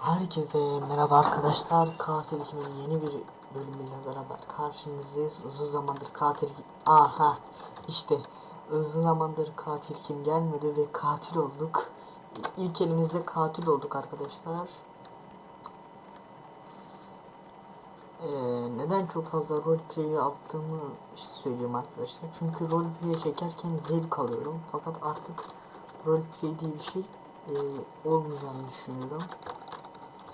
Herkese merhaba arkadaşlar. Katil Kim'in yeni bir bölümüyle beraber karşınızdayız. Uzun zamandır katil aha işte uzun zamandır katil kim gelmedi ve katil olduk. İlk elimizde katil olduk arkadaşlar. Ee, neden çok fazla roleplay yaptığımı söyleyeyim arkadaşlar. Çünkü roleplay çekerken zevk alıyorum. Fakat artık roleplay diye bir şey e, olmayacağını düşünüyorum.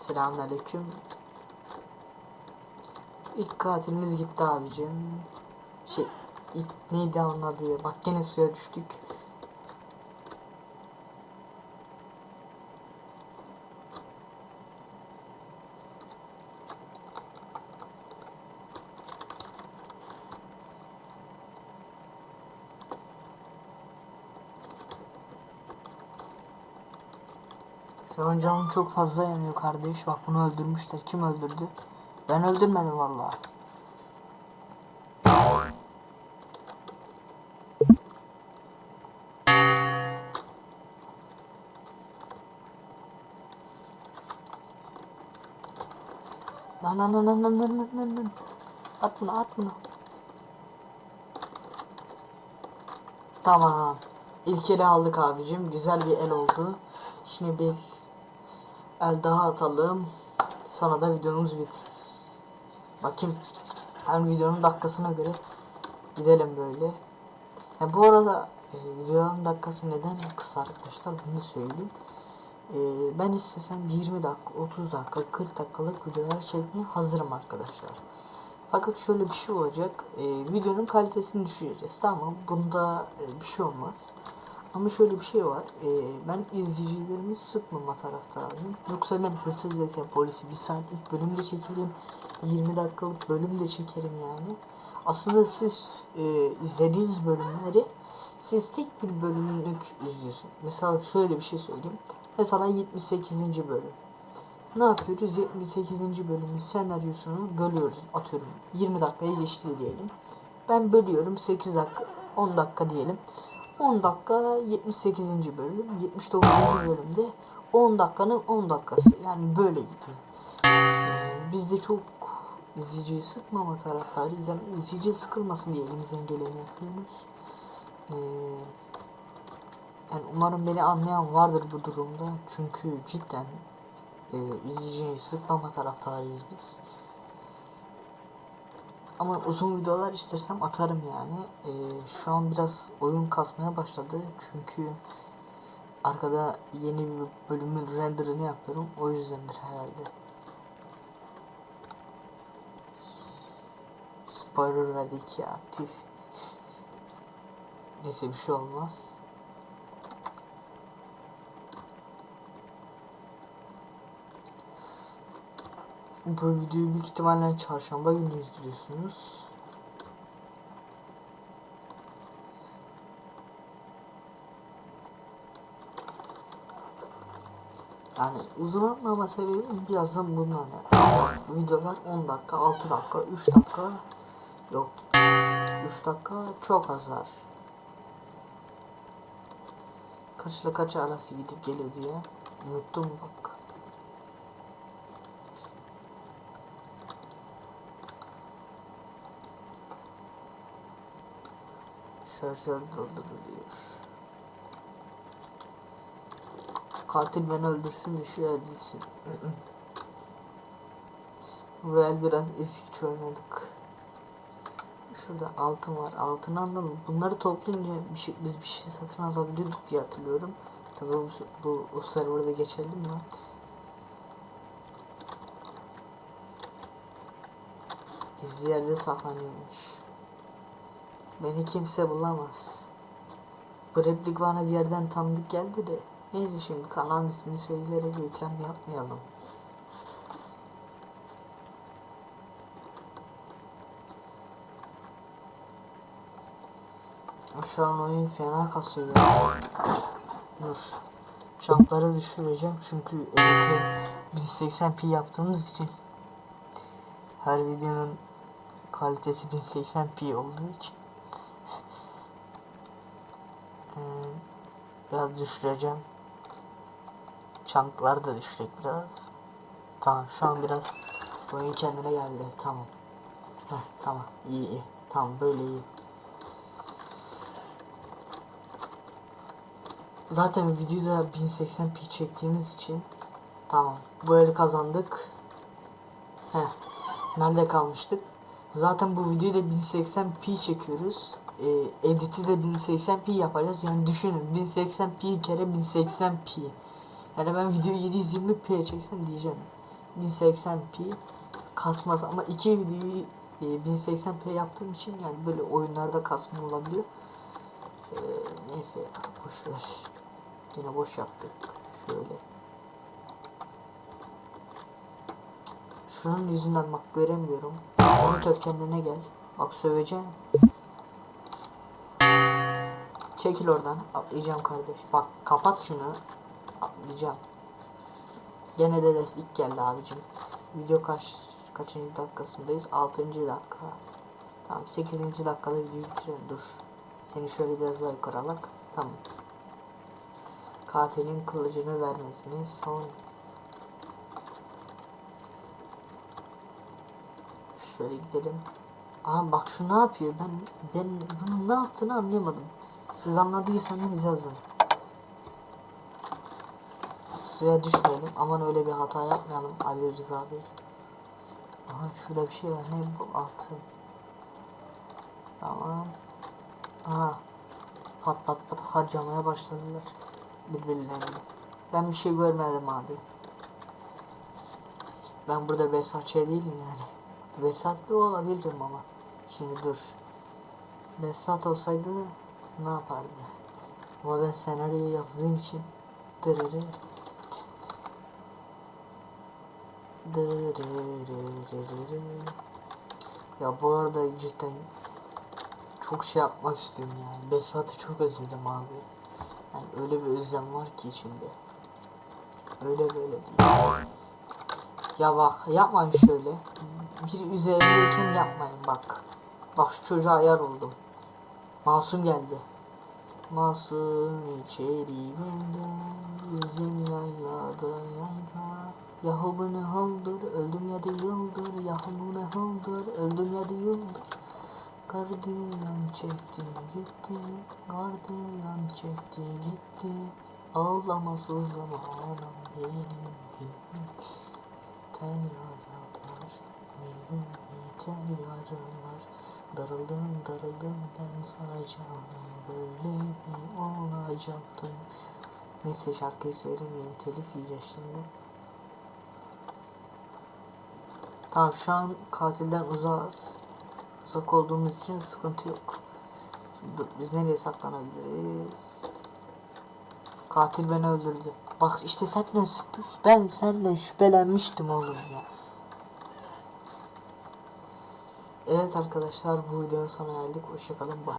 Selamünaleyküm. İlk katilimiz gitti abicim. Şey, ilk neydi onun adı? Bak gene suya düştük. Senin canın çok fazla yanıyor kardeş. Bak bunu öldürmüşler. Kim öldürdü? Ben öldürmedim vallahi. Lan lan lan lan lan lan lan lan. At bunu at. Tamam. İlk ele aldık abicim. Güzel bir el oldu. Şimdi bir el daha atalım. Sonra da videomuz bit. Bakayım. Hem videonun dakikasına göre gidelim böyle. Ha, bu arada e, videonun dakikası neden kısa arkadaşlar bunu söyleyeyim. E, ben istesem 20 dakika, 30 dakika, 40 dakikalık videolar çekmeye hazırım arkadaşlar. Fakat şöyle bir şey olacak. E, videonun kalitesini düşüreceğiz. Tamam bunda e, bir şey olmaz. Ama şöyle bir şey var. E, ben izleyicilerimi sıkmama taraftarıyım. Yoksa ben hırsız vs polisi bir saatlik bölüm de çekerim. 20 dakikalık bölüm de çekerim yani. Aslında siz e, izlediğiniz bölümleri siz tek bir bölümlük izliyorsun. Mesela şöyle bir şey söyleyeyim. Mesela 78. bölüm. Ne yapıyoruz? 78. bölümün senaryosunu bölüyoruz. Atıyorum 20 dakikayı geçti diyelim. Ben bölüyorum 8 dakika 10 dakika diyelim. 10 dakika 78. bölüm 79. bölümde 10 dakikanın 10 dakikası yani böyle gidiyor. Ee, biz de çok izleyiciyi sıkmama taraftarıyız. Yani izleyici sıkılmasın diye elimizden geleni yapıyoruz. Ee, yani umarım beni anlayan vardır bu durumda. Çünkü cidden e, izleyiciyi sıkmama taraftarıyız biz. Ama uzun videolar istersem atarım yani. Ee, şu an biraz oyun kasmaya başladı. Çünkü arkada yeni bir bölümün renderını yapıyorum. O yüzdendir herhalde. Spoiler verdik ya. Tüh. Neyse bir şey olmaz. Bu videoyu büyük ihtimalle çarşamba günü izliyorsunuz. Yani uzun atmama sebebim birazdan bunlar. Videolar 10 dakika, 6 dakika, 3 dakika yok. 3 dakika çok azar. Kaçla kaç arası gidip geliyor diye. Unuttum bak. Şarjör dolduruluyor. Katil beni öldürsün de şu el gitsin. Bu el biraz eski oynadık. Şurada altın var. Altın anladım. Bunları toplayınca bir şey, biz bir şey satın alabiliyorduk diye hatırlıyorum. Tabii bu, bu o serverda geçerli mi? Gizli yerde saklanıyormuş. Beni kimse bulamaz. Bu replik bana bir yerden tanıdık geldi de. Neyse şimdi kanalın ismini söyleyerek reklam yapmayalım. Şu an oyun fena kasıyor. Dur. Çankları düşüreceğim çünkü editi 1080p yaptığımız için her videonun kalitesi 1080p olduğu için biraz düşüreceğim. Çanklar da düşecek biraz. Tamam şu an biraz oyun kendine geldi. Tamam. Heh, tamam iyi iyi. Tamam böyle iyi. Zaten videoda 1080p çektiğimiz için tamam. Bu eli kazandık. Heh. Nerede kalmıştık? Zaten bu videoyu da 1080p çekiyoruz. Ee, editi de 1080p yapacağız. Yani düşünün 1080p kere 1080p. Yani ben videoyu 720p çeksem diyeceğim. 1080p kasmaz ama iki videoyu e, 1080p yaptığım için yani böyle oyunlarda kasma olabiliyor. Ee, neyse boş ver. Yine boş yaptık. Şöyle. Şunun yüzünden bak göremiyorum. Monitör kendine gel. Bak söveceğim. Çekil oradan. Atlayacağım kardeş. Bak kapat şunu. Atlayacağım. Gene de des ilk geldi abicim. Video kaç kaçıncı dakikasındayız? 6. dakika. Tamam 8. dakikada videoyu bitirelim. Dur. Seni şöyle biraz daha yukarı alak. Tamam. Katilin kılıcını vermesini son Şöyle gidelim. Aha bak şu ne yapıyor? Ben ben bunun ne yaptığını anlayamadım. Siz anladıysanız yazın. Suya düşmeyelim. Aman öyle bir hata yapmayalım Ali Rıza Bey. Aha şurada bir şey var. Ne bu? Altın. Tamam. Aha. Pat pat pat harcamaya başladılar. Birbirlerini. Ben bir şey görmedim abi. Ben burada Besatçı değilim yani. Besatlı olabilirim ama. Şimdi dur. Besat olsaydı ne yapardı? Ama ben senaryoyu yazdığım için dırırı dırırırırırı. Ya bu arada cidden çok şey yapmak istiyorum yani. Besat'ı çok özledim abi. Yani öyle bir özlem var ki içimde. Öyle böyle. Ya bak yapmayın şöyle. Bir üzerindeyken yapmayın bak. Bak şu çocuğa ayar oldum. Masum geldi. Masum içeriğinde bizim yaylada yayla. Yahu bu ne haldır? Öldüm ya da yıldır. Yahu bu ne haldır? Öldüm ya da yıldır. Gardiyan çekti gitti. Gardiyan çekti gitti. Ağlama sızlama ağlam benim Ten yaralar benim ten yaralar Darıldım darıldım ben sana canım Böyle mi olacaktım Neyse şarkıyı söylemeyeyim telif yiyeceğiz şimdi Tamam şu an katilden uzağız. Uzak olduğumuz için sıkıntı yok. Dur, biz nereye saklanabiliriz? Katil beni öldürdü. Bak işte senden ben senden şüphelenmiştim oğlum ya. Evet arkadaşlar bu videonun sonuna geldik. Hoşçakalın. Bye.